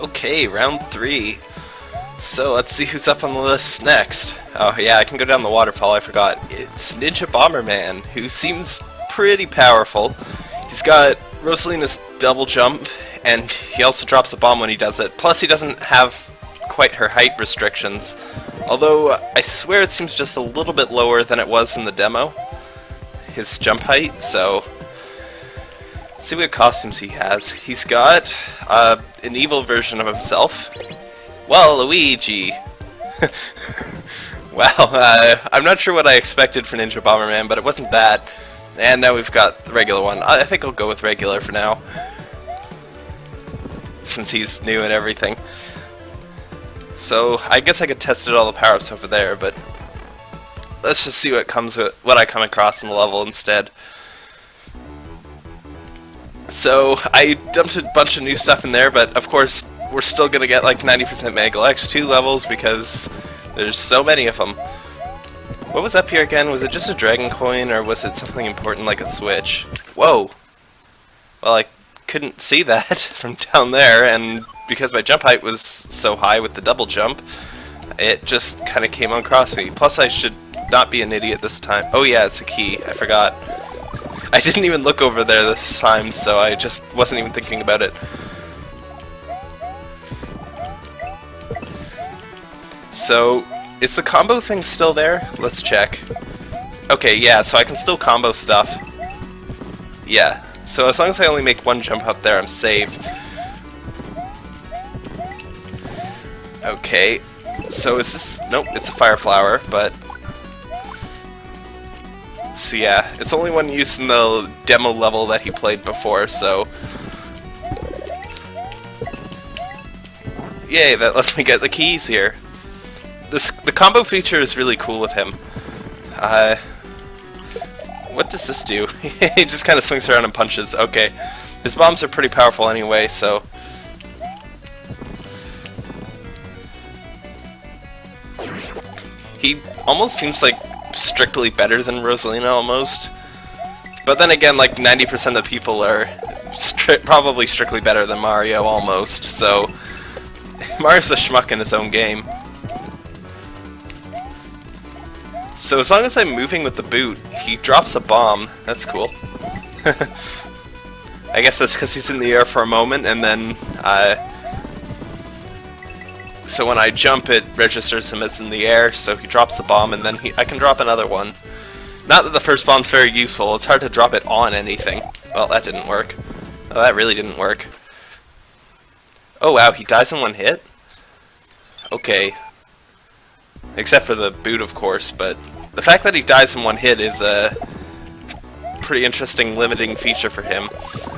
Okay, round three. So let's see who's up on the list next. Oh yeah, I can go down the waterfall, I forgot. It's Ninja Bomberman, who seems pretty powerful. He's got Rosalina's double jump, and he also drops a bomb when he does it. Plus he doesn't have quite her height restrictions. Although, I swear it seems just a little bit lower than it was in the demo. His jump height, so... Let's see what costumes he has. He's got uh, an evil version of himself. Well, Luigi! well, uh, I'm not sure what I expected for Ninja Bomberman, but it wasn't that. And now we've got the regular one. I think I'll go with regular for now. Since he's new and everything. So, I guess I could test it all the power-ups over there, but... Let's just see what comes what I come across in the level instead. So, I dumped a bunch of new stuff in there, but of course, we're still gonna get like 90% Megalex 2 levels because there's so many of them. What was up here again? Was it just a Dragon Coin, or was it something important like a Switch? Whoa! Well, I couldn't see that from down there, and because my jump height was so high with the double jump, it just kind of came across me. Plus, I should not be an idiot this time. Oh yeah, it's a key. I forgot. I didn't even look over there this time, so I just wasn't even thinking about it. So, is the combo thing still there? Let's check. Okay, yeah, so I can still combo stuff. Yeah, so as long as I only make one jump up there, I'm safe. Okay, so is this... Nope, it's a fire flower, but so yeah, it's only one use in the demo level that he played before, so... Yay, that lets me get the keys here. This The combo feature is really cool with him. Uh, what does this do? he just kind of swings around and punches. Okay. His bombs are pretty powerful anyway, so... He almost seems like strictly better than Rosalina almost. But then again, like 90% of people are stri probably strictly better than Mario almost, so Mario's a schmuck in his own game. So as long as I'm moving with the boot, he drops a bomb. That's cool. I guess that's because he's in the air for a moment, and then uh, so when I jump, it registers him as in the air, so he drops the bomb, and then he, I can drop another one. Not that the first bomb's very useful, it's hard to drop it on anything. Well, that didn't work. Oh, that really didn't work. Oh wow, he dies in one hit? Okay. Except for the boot, of course, but the fact that he dies in one hit is a pretty interesting limiting feature for him.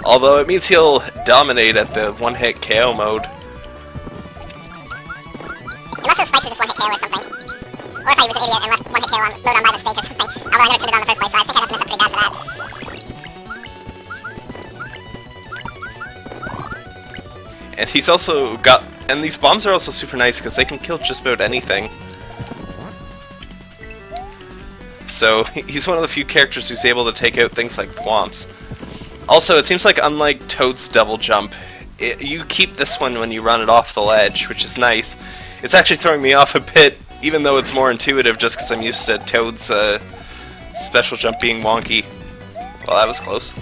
Although it means he'll dominate at the one-hit KO mode. If I was an idiot and left one hit KO on by mistake or something. Although I in the first place, so I think I'd have to mess up pretty bad for that. And he's also got... And these bombs are also super nice because they can kill just about anything. So, he's one of the few characters who's able to take out things like Thwomps. Also, it seems like unlike Toad's double jump, it, you keep this one when you run it off the ledge, which is nice. It's actually throwing me off a bit, even though it's more intuitive just because I'm used to Toad's uh, special jump being wonky. Well, that was close.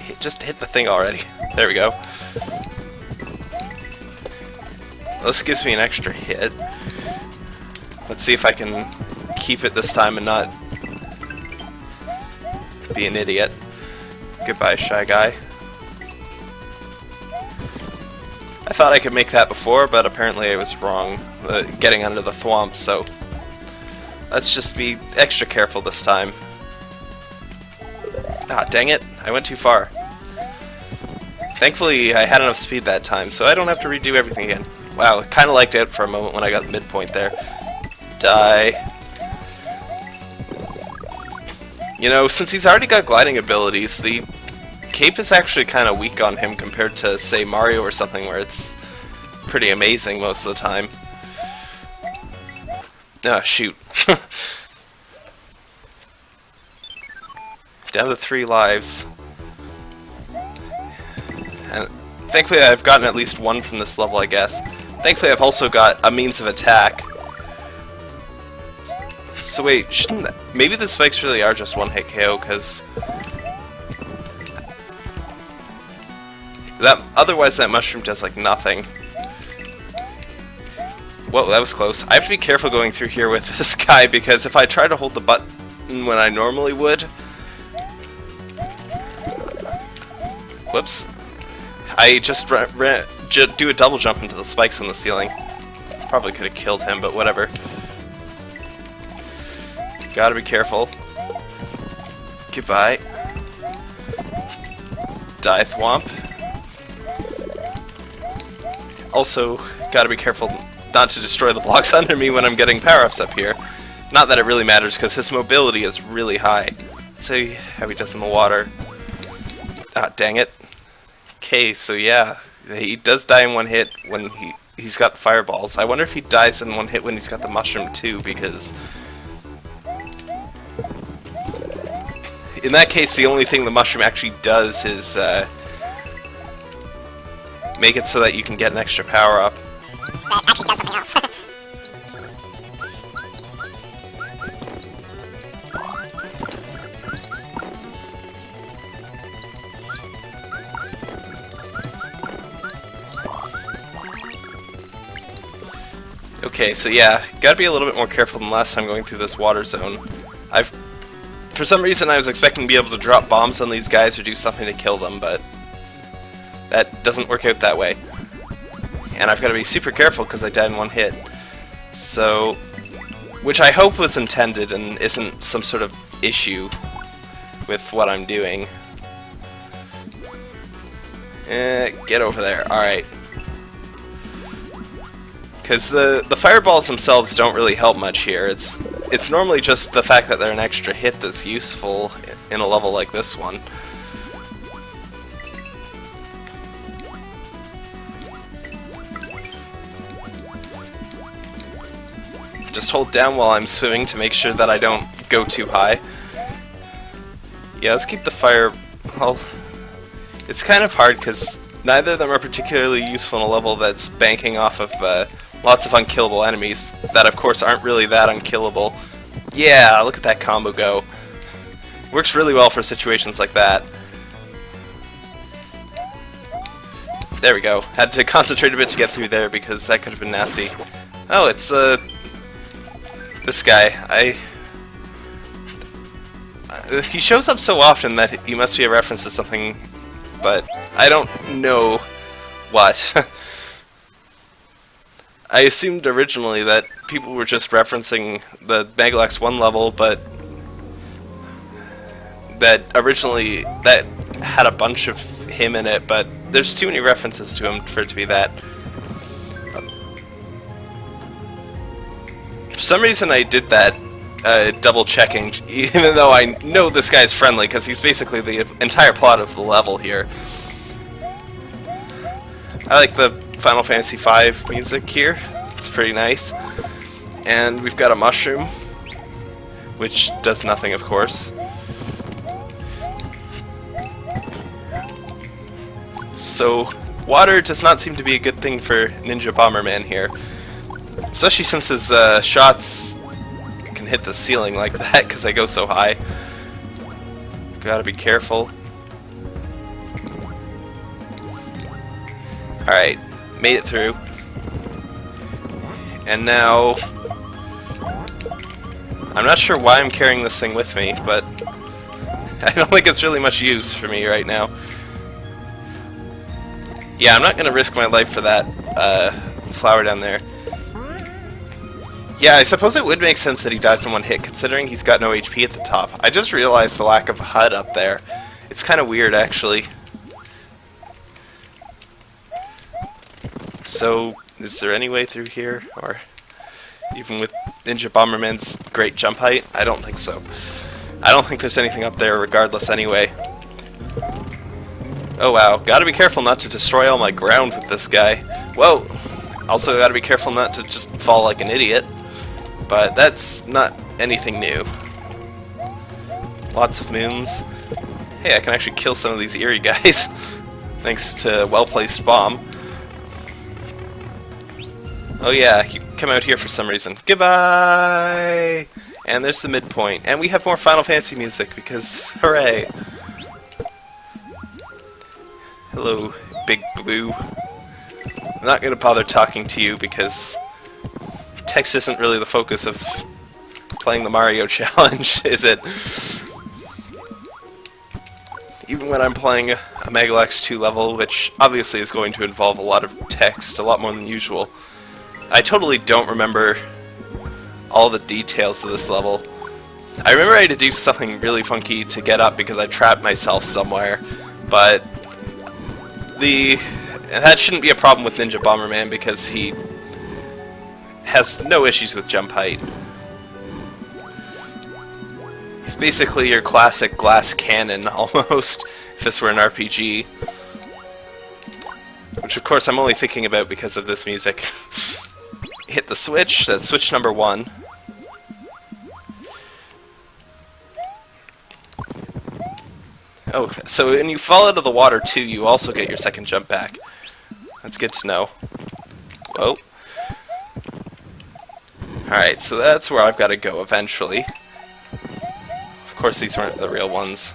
Hit, just hit the thing already. There we go. This gives me an extra hit. Let's see if I can keep it this time and not be an idiot. Goodbye, Shy Guy. Thought I could make that before, but apparently I was wrong, uh, getting under the thwomp, so let's just be extra careful this time. Ah, dang it, I went too far. Thankfully, I had enough speed that time, so I don't have to redo everything again. Wow, kind of liked it for a moment when I got the midpoint there. Die. You know, since he's already got gliding abilities, the cape is actually kind of weak on him compared to, say, Mario or something where it's pretty amazing most of the time. Ah, shoot. Down to three lives. And thankfully I've gotten at least one from this level, I guess. Thankfully I've also got a means of attack. So wait, shouldn't that, maybe the spikes really are just one hit KO, because that otherwise that mushroom does like nothing. Whoa, that was close. I have to be careful going through here with this guy because if I try to hold the button when I normally would... Whoops. I just do a double jump into the spikes on the ceiling. Probably could have killed him, but whatever. Gotta be careful. Goodbye. Die Thwomp. Also, gotta be careful not to destroy the blocks under me when I'm getting power-ups up here. Not that it really matters, because his mobility is really high. Let's see how he does in the water. Ah, dang it. Okay, so yeah, he does die in one hit when he, he's got fireballs. I wonder if he dies in one hit when he's got the mushroom too, because... In that case, the only thing the mushroom actually does is uh, make it so that you can get an extra power-up. That actually does something else. Okay, so yeah, gotta be a little bit more careful than last time going through this water zone. I've... For some reason I was expecting to be able to drop bombs on these guys or do something to kill them, but... That doesn't work out that way. And I've got to be super careful because I died in one hit. So... Which I hope was intended and isn't some sort of issue with what I'm doing. Eh, get over there. Alright. Because the, the fireballs themselves don't really help much here. It's, it's normally just the fact that they're an extra hit that's useful in a level like this one. Just hold down while I'm swimming to make sure that I don't go too high. Yeah, let's keep the fire... Well, it's kind of hard because neither of them are particularly useful in a level that's banking off of uh, Lots of unkillable enemies that, of course, aren't really that unkillable. Yeah, look at that combo go. Works really well for situations like that. There we go. Had to concentrate a bit to get through there because that could have been nasty. Oh, it's, uh... This guy. I... Uh, he shows up so often that he must be a reference to something, but I don't know what. I assumed originally that people were just referencing the Megalex 1 level, but that originally that had a bunch of him in it, but there's too many references to him for it to be that. For some reason I did that uh, double checking, even though I know this guy's friendly, because he's basically the entire plot of the level here. I like the Final Fantasy V music here. It's pretty nice. And we've got a mushroom, which does nothing, of course. So, water does not seem to be a good thing for Ninja Bomberman here. Especially since his uh, shots can hit the ceiling like that because they go so high. Gotta be careful. Alright, made it through. And now... I'm not sure why I'm carrying this thing with me, but I don't think it's really much use for me right now. Yeah, I'm not going to risk my life for that uh, flower down there. Yeah, I suppose it would make sense that he dies in one hit, considering he's got no HP at the top. I just realized the lack of HUD up there. It's kind of weird, actually. So, is there any way through here? Or even with Ninja Bomberman's great jump height? I don't think so. I don't think there's anything up there regardless anyway. Oh wow, gotta be careful not to destroy all my ground with this guy. Whoa! Also gotta be careful not to just fall like an idiot. But that's not anything new. Lots of moons. Hey, I can actually kill some of these eerie guys. thanks to well-placed bomb. Oh yeah, you come out here for some reason. Goodbye! And there's the midpoint. And we have more Final Fantasy music, because hooray! Hello, Big Blue. I'm not going to bother talking to you because text isn't really the focus of playing the Mario Challenge, is it? Even when I'm playing a Megalex 2 level, which obviously is going to involve a lot of text, a lot more than usual, I totally don't remember all the details of this level. I remember I had to do something really funky to get up because I trapped myself somewhere, but the that shouldn't be a problem with Ninja Bomberman because he has no issues with jump height. He's basically your classic glass cannon, almost, if this were an RPG. Which, of course, I'm only thinking about because of this music. Hit the switch, that's switch number one. Oh, so when you fall into the water too, you also get your second jump back. That's good to know. Whoa. Alright, so that's where I've got to go eventually. Of course these weren't the real ones.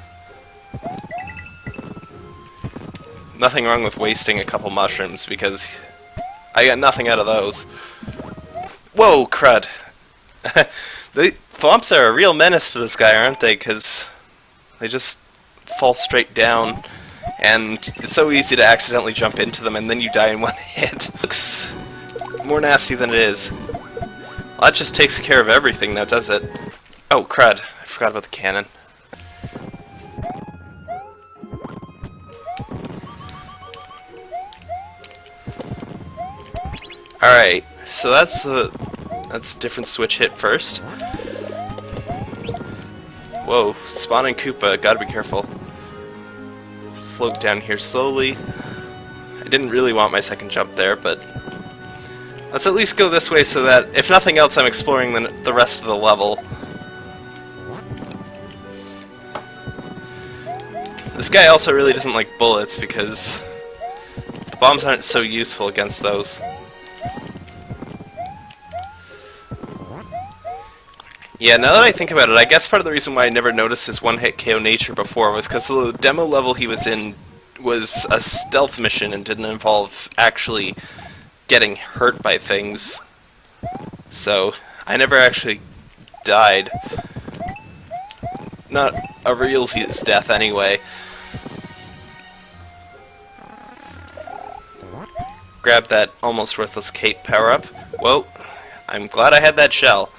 Nothing wrong with wasting a couple mushrooms, because I got nothing out of those. Whoa, crud. the thwomps are a real menace to this guy, aren't they? Because they just fall straight down, and it's so easy to accidentally jump into them, and then you die in one hit. Looks more nasty than it is. That just takes care of everything now, does it? Oh, crud. I forgot about the cannon. Alright, so that's the that's a different switch hit first. Whoa, spawning Koopa, gotta be careful. Float down here slowly. I didn't really want my second jump there, but let's at least go this way so that, if nothing else, I'm exploring the, the rest of the level. This guy also really doesn't like bullets because the bombs aren't so useful against those. Yeah, now that I think about it, I guess part of the reason why I never noticed his one-hit KO nature before was because the demo level he was in was a stealth mission and didn't involve actually getting hurt by things. So, I never actually died. Not a real death anyway. Grab that almost worthless cape power-up. Whoa, I'm glad I had that shell.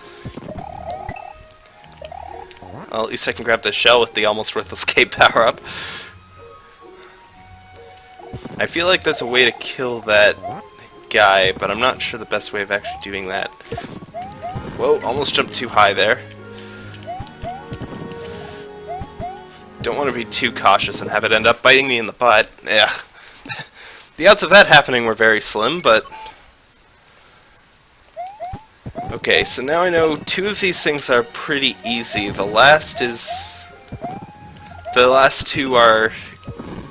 Well, at least I can grab the shell with the almost worthless cape power-up. I feel like there's a way to kill that guy, but I'm not sure the best way of actually doing that. Whoa, almost jumped too high there. Don't want to be too cautious and have it end up biting me in the butt. Yeah. the odds of that happening were very slim, but Okay, so now I know two of these things are pretty easy. The last is... The last two are...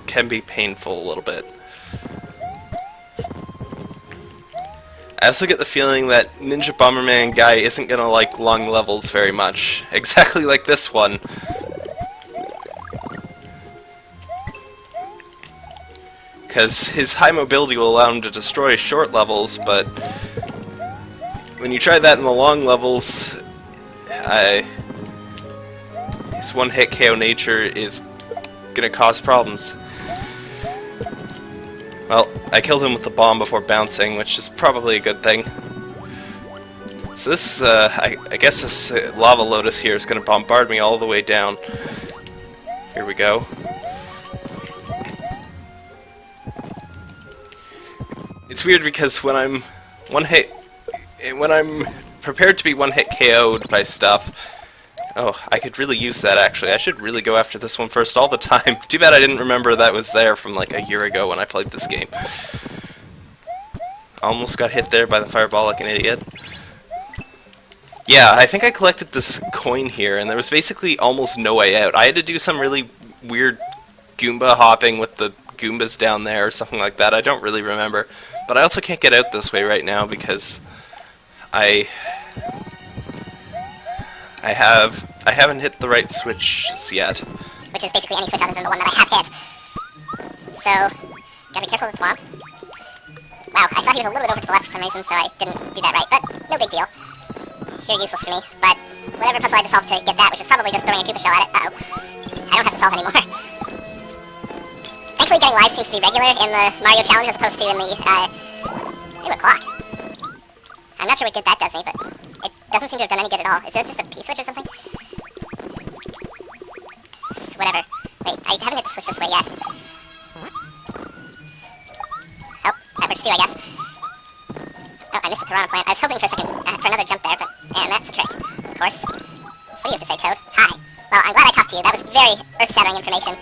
can be painful a little bit. I also get the feeling that Ninja Bomberman guy isn't gonna like long levels very much. Exactly like this one. Because his high mobility will allow him to destroy short levels, but when you try that in the long levels, I, his one-hit KO nature is gonna cause problems. Well, I killed him with the bomb before bouncing, which is probably a good thing. So this, uh, I, I, guess this uh, lava lotus here is going to bombard me all the way down. Here we go. It's weird because when I'm one hit when I'm prepared to be one-hit KO'd by stuff, oh, I could really use that actually. I should really go after this one first all the time. Too bad I didn't remember that was there from like a year ago when I played this game. Almost got hit there by the fireball like an idiot. Yeah, I think I collected this coin here, and there was basically almost no way out. I had to do some really weird Goomba hopping with the Goombas down there or something like that. I don't really remember. But I also can't get out this way right now because I I have I haven't hit the right switches yet. Which is basically any switch other than the one that I have hit. So, gotta be careful with Thwomp. Wow, I thought he was a little bit over to the left for some reason, so I didn't do that right, but no big deal. You're useless for me, but whatever puzzle I had to solve to get that, which is probably just throwing a Koopa shell at it. Uh-oh. I don't have to solve anymore. Thankfully, getting lives seems to be regular in the Mario Challenge as opposed to in the, uh... Ooh, a clock. I'm not sure what good that does me, but doesn't seem to have done any good at all. Is it just a P-switch or something? It's whatever. Wait, I haven't hit the switch this way yet. Oh, that works too, I guess. Oh, I missed the piranha plant. I was hoping for a second, uh, for another jump there, but... And that's the trick, of course. What do you have to say, Toad? Hi. Well, I'm glad I talked to you. That was very earth-shattering information.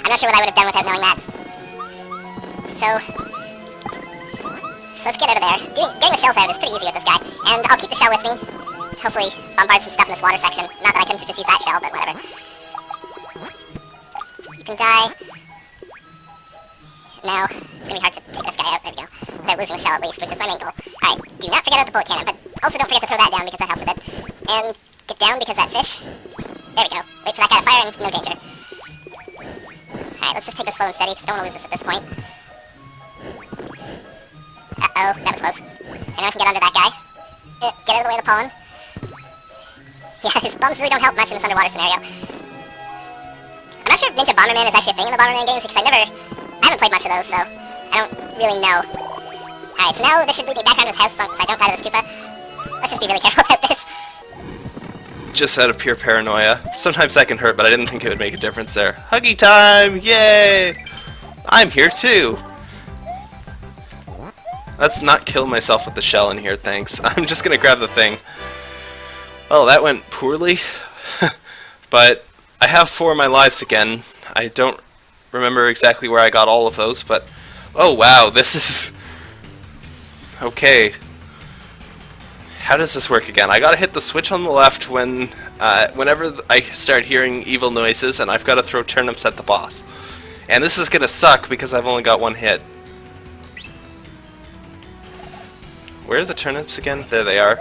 I'm not sure what I would have done without knowing that. So... Let's get out of there. Doing, getting the shells out is pretty easy with this guy. And I'll keep the shell with me. Hopefully bombard some stuff in this water section. Not that I couldn't just use that shell, but whatever. You can die. Now, it's gonna be hard to take this guy out. There we go. Without losing the shell at least, which is my main goal. Alright, do not forget about the bullet cannon, but also don't forget to throw that down because that helps a bit. And get down because that fish... There we go. Wait for that guy to fire and no danger. Alright, let's just take this slow and steady because I don't want to lose this at this point. Uh-oh, that was close. I know I can get under that guy. Get out of the way of the pollen. Yeah, his bums really don't help much in this underwater scenario. I'm not sure if Ninja Bomberman is actually a thing in the Bomberman games because I never... I haven't played much of those, so I don't really know. Alright, so now this should lead me back around his house so I don't die to this Koopa. Let's just be really careful about this. Just out of pure paranoia. Sometimes that can hurt, but I didn't think it would make a difference there. Huggy time! Yay! I'm here too! Let's not kill myself with the shell in here, thanks. I'm just gonna grab the thing. Well, that went poorly. but I have four of my lives again. I don't remember exactly where I got all of those, but... Oh, wow, this is... Okay. How does this work again? I gotta hit the switch on the left when... Uh, whenever I start hearing evil noises, and I've gotta throw turnips at the boss. And this is gonna suck because I've only got one hit. Where are the turnips again? There they are.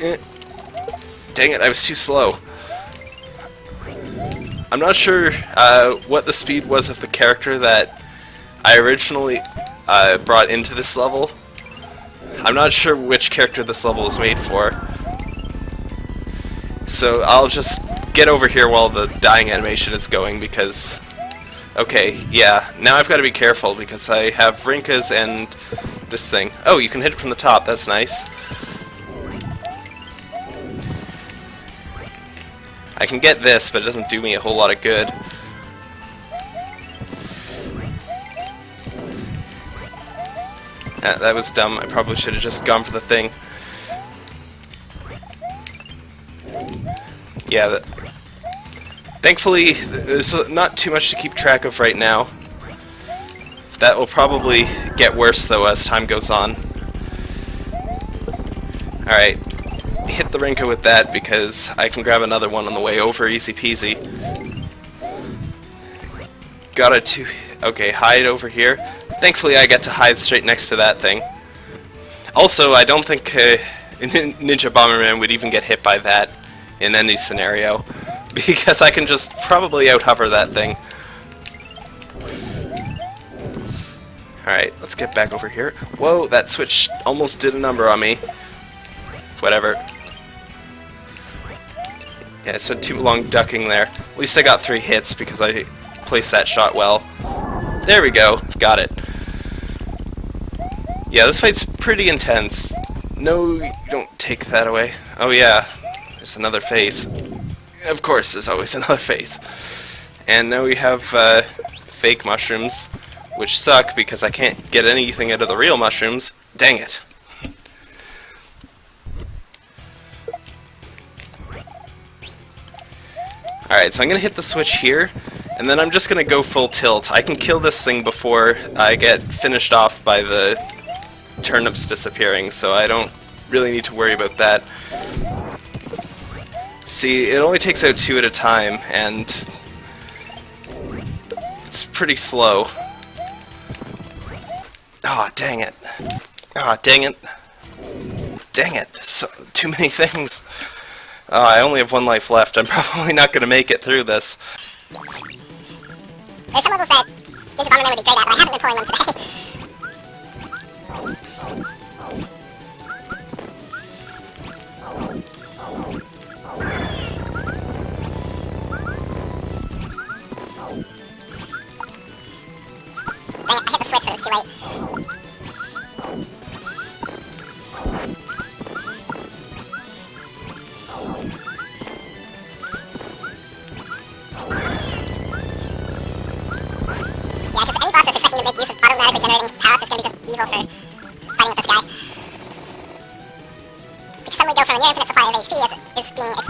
Eh. Dang it, I was too slow. I'm not sure uh, what the speed was of the character that I originally uh, brought into this level. I'm not sure which character this level was made for. So I'll just get over here while the dying animation is going because Okay, yeah. Now I've got to be careful because I have Rinkas and this thing. Oh, you can hit it from the top. That's nice. I can get this, but it doesn't do me a whole lot of good. Ah, that was dumb. I probably should have just gone for the thing. Yeah, Thankfully, there's not too much to keep track of right now. That will probably get worse, though, as time goes on. Alright, hit the Rinka with that, because I can grab another one on the way over, easy peasy. Got it two... Okay, hide over here. Thankfully, I get to hide straight next to that thing. Also, I don't think uh, Ninja Bomberman would even get hit by that in any scenario. because I can just probably out-hover that thing. Alright, let's get back over here. Whoa, that switch almost did a number on me. Whatever. Yeah, I spent too long ducking there. At least I got three hits because I placed that shot well. There we go. Got it. Yeah, this fight's pretty intense. No, you don't take that away. Oh yeah, there's another face of course, there's always another face. And now we have uh, fake mushrooms, which suck because I can't get anything out of the real mushrooms. Dang it. Alright, so I'm going to hit the switch here, and then I'm just going to go full tilt. I can kill this thing before I get finished off by the turnips disappearing, so I don't really need to worry about that. See, it only takes out two at a time, and it's pretty slow. Ah, oh, dang it. Ah, oh, dang it. Dang it. So, too many things. Oh, I only have one life left. I'm probably not going to make it through this. There's Ninja Bomberman would be great at, but I haven't been pulling today. There we go.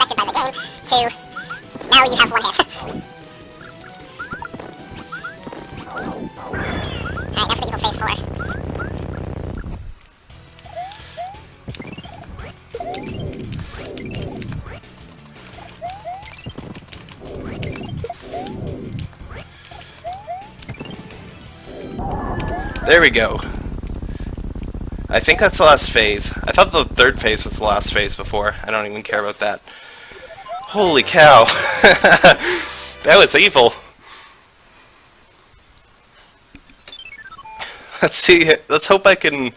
I think that's the last phase. I thought the third phase was the last phase before. I don't even care about that. Holy cow. that was evil. Let's see. Let's hope I can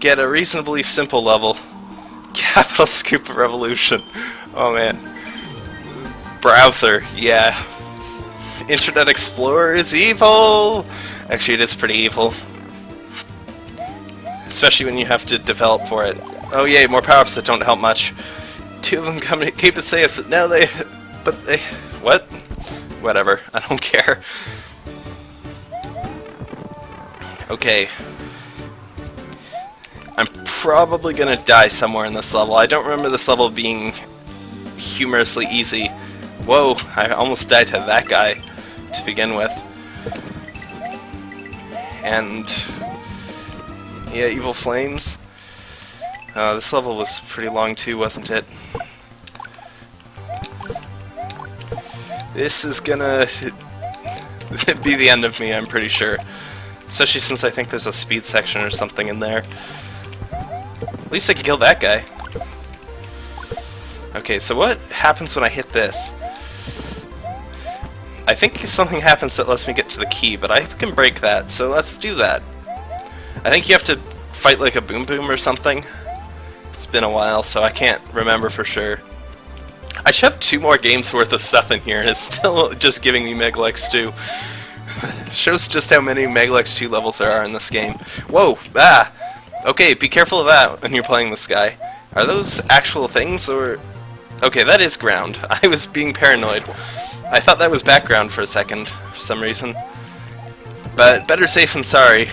get a reasonably simple level. Capital Scoop Revolution. Oh man. Browser. Yeah. Internet Explorer is evil! Actually, it is pretty evil. Especially when you have to develop for it. Oh yay, more power-ups that don't help much. Two of them come to keep it safe, but now they... But they... What? Whatever. I don't care. Okay. I'm probably gonna die somewhere in this level. I don't remember this level being humorously easy. Whoa, I almost died to that guy to begin with and yeah, Evil Flames. Uh, this level was pretty long too, wasn't it? This is gonna be the end of me, I'm pretty sure. Especially since I think there's a speed section or something in there. At least I can kill that guy. Okay, so what happens when I hit this? I think something happens that lets me get to the key, but I can break that, so let's do that. I think you have to fight like a Boom Boom or something. It's been a while, so I can't remember for sure. I should have two more games worth of stuff in here, and it's still just giving me Megalex 2. Shows just how many Megalex 2 levels there are in this game. Whoa! Ah! Okay, be careful of that when you're playing this guy. Are those actual things, or... Okay, that is ground. I was being paranoid. I thought that was background for a second, for some reason. But better safe than sorry.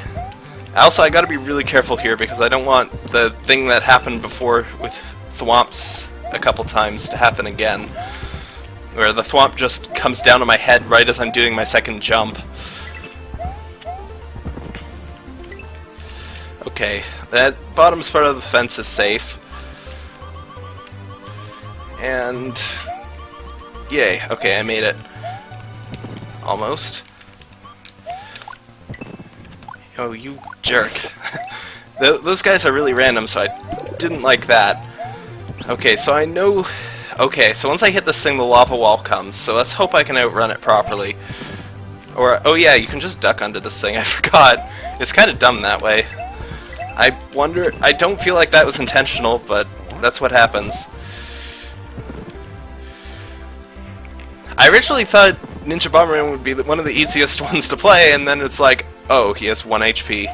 Also, I gotta be really careful here because I don't want the thing that happened before with Thwomps a couple times to happen again. Where the Thwomp just comes down on my head right as I'm doing my second jump. Okay, that bottom part of the fence is safe. And Yay, okay, I made it. Almost. Oh, you jerk. Those guys are really random, so I didn't like that. Okay, so I know... Okay, so once I hit this thing, the lava wall comes, so let's hope I can outrun it properly. Or, oh yeah, you can just duck under this thing, I forgot. It's kind of dumb that way. I wonder... I don't feel like that was intentional, but that's what happens. I originally thought Ninja Bomberman would be one of the easiest ones to play, and then it's like, oh, he has 1 HP.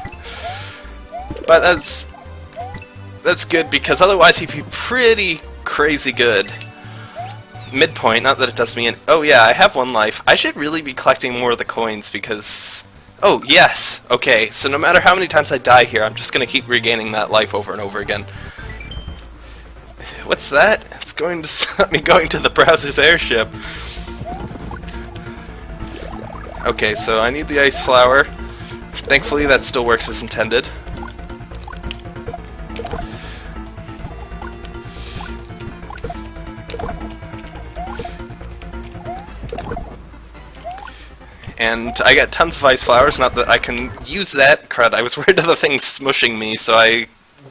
But that's... That's good, because otherwise he'd be pretty crazy good. Midpoint, not that it does me in... Oh yeah, I have one life. I should really be collecting more of the coins, because... Oh, yes! Okay, so no matter how many times I die here, I'm just gonna keep regaining that life over and over again. What's that? It's going to stop me going to the browser's airship. Okay, so I need the ice flower. Thankfully, that still works as intended. and I got tons of ice flowers, not that I can use that. Crud, I was worried of the thing smushing me, so I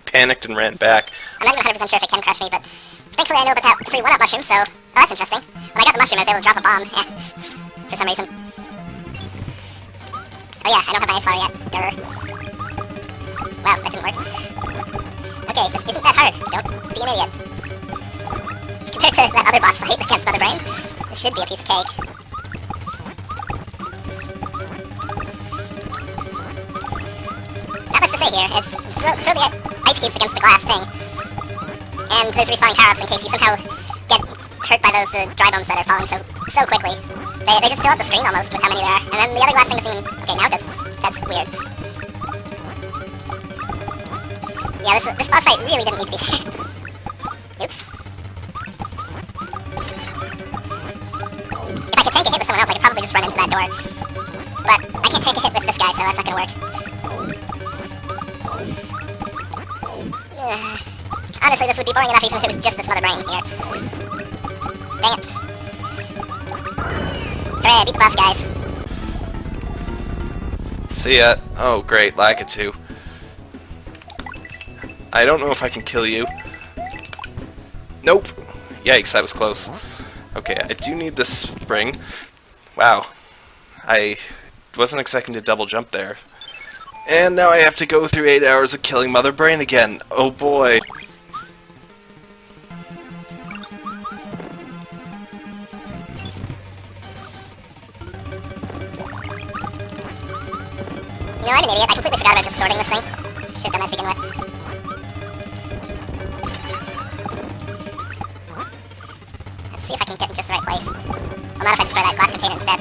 panicked and ran back. I'm not even 100% sure if it can crush me, but thankfully I know about that free one-up mushroom, so... Oh, that's interesting. When I got the mushroom, I was able to drop a bomb, for some reason. Oh yeah, I don't have my flower yet. Durr. Wow, that didn't work. Okay, this isn't that hard. Don't be an idiot. Compared to that other boss fight against Mother Brain, this should be a piece of cake. Not much to say here. It's throw, throw the ice cubes against the glass thing. And there's respawning power-ups in case you somehow hurt by those uh, dry bones that are falling so so quickly. They, they just fill up the screen almost with how many there are. And then the other glass thing is even... Okay, now that's, that's weird. Yeah, this, this boss fight really didn't need to be there. Oops. If I could take a hit with someone else, I could probably just run into that door. But I can't take a hit with this guy, so that's not gonna work. Honestly, this would be boring enough even if it was just this mother brain here. Hooray, I beat the boss, guys. See ya. Oh, great, Lakitu. I don't know if I can kill you. Nope. Yikes, that was close. Okay, I do need this spring. Wow. I wasn't expecting to double jump there. And now I have to go through 8 hours of killing Mother Brain again. Oh boy. See if I can get in just the right place. Not if I destroy that glass container instead.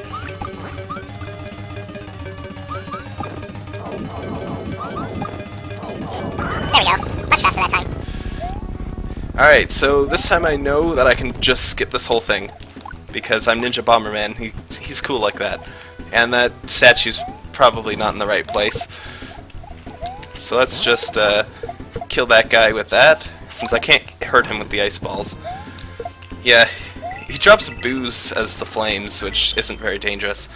There we go. Much faster that time. Alright, so this time I know that I can just skip this whole thing. Because I'm Ninja Bomberman. He, he's cool like that. And that statue's probably not in the right place. So let's just uh, kill that guy with that, since I can't hurt him with the ice balls. Yeah, he drops booze as the flames, which isn't very dangerous.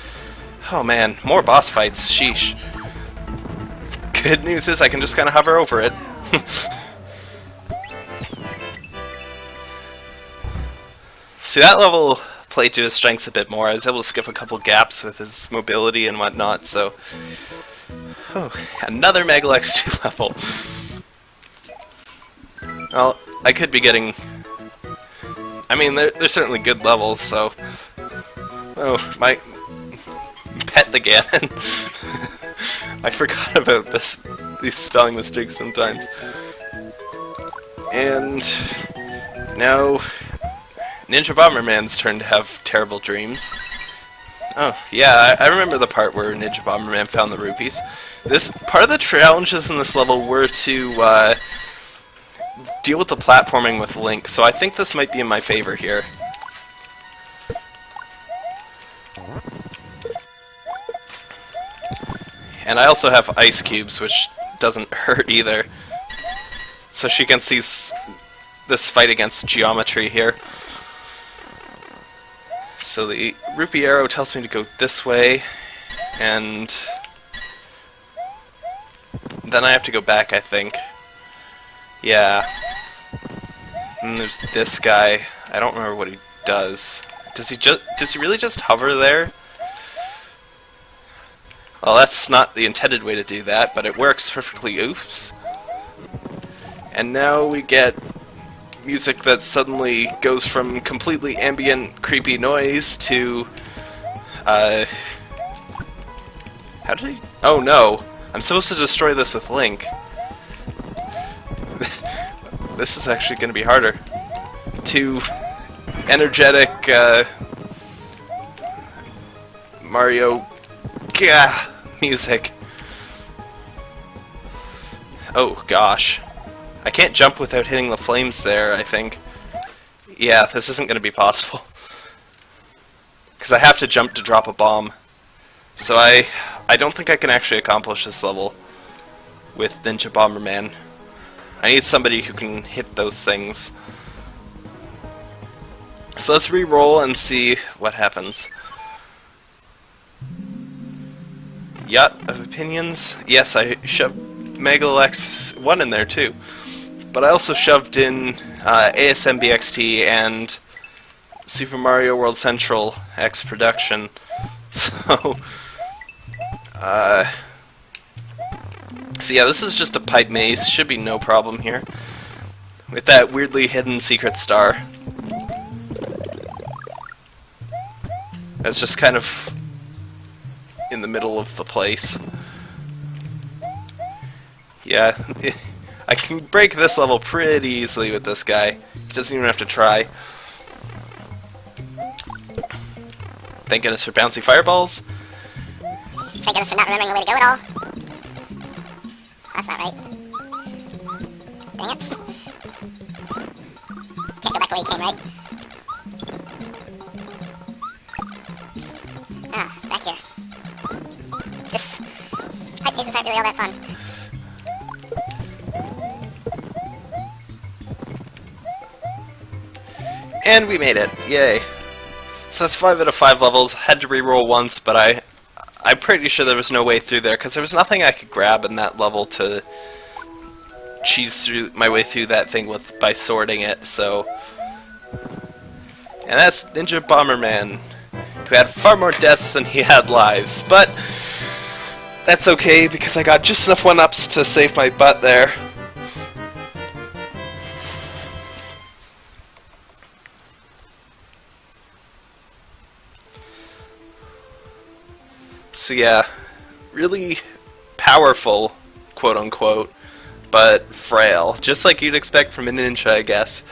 Oh man, more boss fights, sheesh. Good news is I can just kind of hover over it. See, that level played to his strengths a bit more. I was able to skip a couple gaps with his mobility and whatnot, so... Oh, another Megalex 2 level. Well, I could be getting... I mean, they're, they're certainly good levels, so... Oh, my... Pet the Ganon. I forgot about this, these spelling mistakes sometimes. And... Now... Ninja Bomberman's turn to have terrible dreams. Oh, yeah, I, I remember the part where Ninja Bomberman found the rupees. This part of the challenges in this level were to uh, deal with the platforming with Link, so I think this might be in my favor here. And I also have ice cubes, which doesn't hurt either. So she can see this fight against geometry here. So the rupee arrow tells me to go this way, and then I have to go back, I think. Yeah. And there's this guy. I don't remember what he does. Does he just does he really just hover there? Well, that's not the intended way to do that, but it works perfectly. Oops. And now we get music that suddenly goes from completely ambient, creepy noise to, uh, how did he? Oh no, I'm supposed to destroy this with Link. This is actually going to be harder. To energetic, uh, Mario, gah, music. Oh gosh. I can't jump without hitting the flames there, I think. Yeah, this isn't going to be possible. Because I have to jump to drop a bomb. So I I don't think I can actually accomplish this level with Ninja Bomberman. I need somebody who can hit those things. So let's re-roll and see what happens. Yacht of Opinions. Yes, I shoved Megalex 1 in there too. But I also shoved in uh, ASM BXT and Super Mario World Central X Production. So, uh, so yeah, this is just a pipe maze. Should be no problem here. With that weirdly hidden secret star. That's just kind of in the middle of the place. Yeah, I can break this level pretty easily with this guy. He doesn't even have to try. Thank goodness for bouncy fireballs. Thank goodness for not remembering the way to go at all. That's not right. Dang it. Can't go back the way you came, right? Ah, back here. This... Pipe mazes aren't really all that fun. And we made it. Yay. So that's 5 out of 5 levels. Had to re-roll once, but I, I'm pretty sure there was no way through there, because there was nothing I could grab in that level to cheese through my way through that thing with by sorting it, so... And that's Ninja Bomberman, who had far more deaths than he had lives, but... That's okay, because I got just enough one-ups to save my butt there. So yeah, really powerful, quote unquote, but frail. Just like you'd expect from a ninja, I guess.